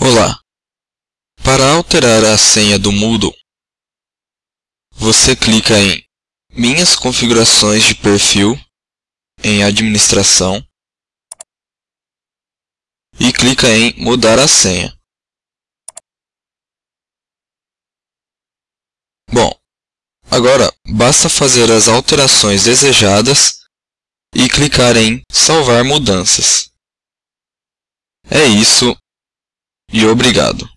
Olá! Para alterar a senha do Moodle, você clica em Minhas configurações de perfil em Administração e clica em Mudar a senha. Bom, agora basta fazer as alterações desejadas e clicar em Salvar mudanças. É isso e obrigado.